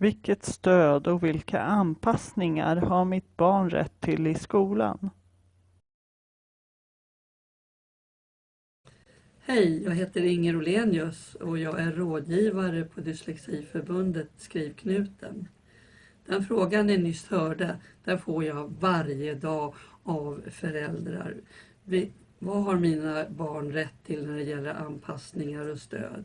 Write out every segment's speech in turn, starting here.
Vilket stöd och vilka anpassningar har mitt barn rätt till i skolan? Hej, jag heter Inger Olenius och jag är rådgivare på Dyslexiförbundet Skrivknuten. Den frågan ni nyss hörde, den får jag varje dag av föräldrar. vad har mina barn rätt till när det gäller anpassningar och stöd?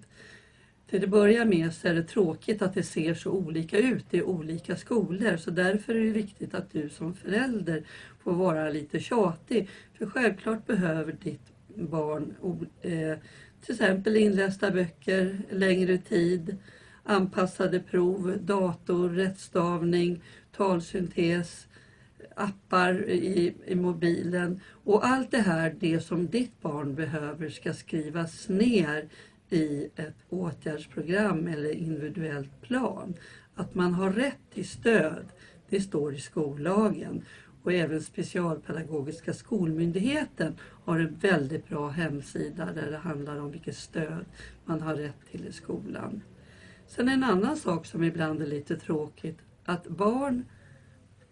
Till att börja med så är det tråkigt att det ser så olika ut i olika skolor så därför är det viktigt att du som förälder får vara lite tjatig. För självklart behöver ditt barn eh, till exempel inlästa böcker, längre tid, anpassade prov, dator, rättstavning, talsyntes, appar i, i mobilen och allt det här, det som ditt barn behöver ska skrivas ner i ett åtgärdsprogram eller individuellt plan. Att man har rätt till stöd, det står i skollagen. Och även Specialpedagogiska skolmyndigheten har en väldigt bra hemsida där det handlar om vilket stöd man har rätt till i skolan. Sen en annan sak som ibland är lite tråkigt, att barn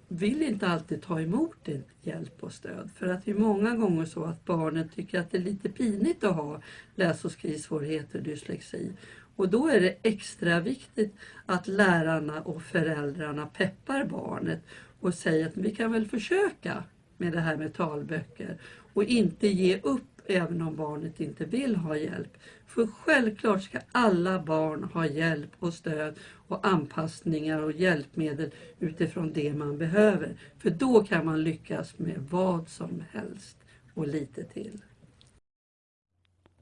vill inte alltid ta emot hjälp och stöd. För att det är många gånger så att barnen tycker att det är lite pinigt att ha läs och skrivsvårigheter och dyslexi. Och då är det extra viktigt att lärarna och föräldrarna peppar barnet och säger att vi kan väl försöka med det här med talböcker och inte ge upp även om barnet inte vill ha hjälp. För självklart ska alla barn ha hjälp och stöd och anpassningar och hjälpmedel utifrån det man behöver. För då kan man lyckas med vad som helst och lite till.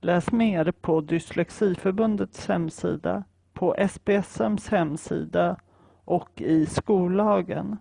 Läs mer på Dyslexiförbundets hemsida, på SPSMs hemsida och i skollagen.